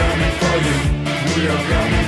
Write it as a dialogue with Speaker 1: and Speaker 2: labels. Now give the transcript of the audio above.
Speaker 1: coming for you. We are coming.